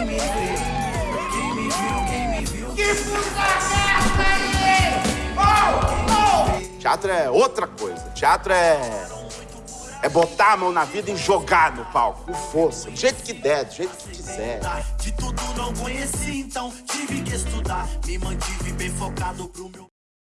quem me vê. Quem me viu, quem me viu. Que puta merda Oh, oh. Teatro é outra coisa. Teatro é. É botar a mão na vida e jogar no palco, com força, do jeito que der, do jeito que quiser. De tudo não conheci, então tive que estudar. Me mantive bem focado pro meu.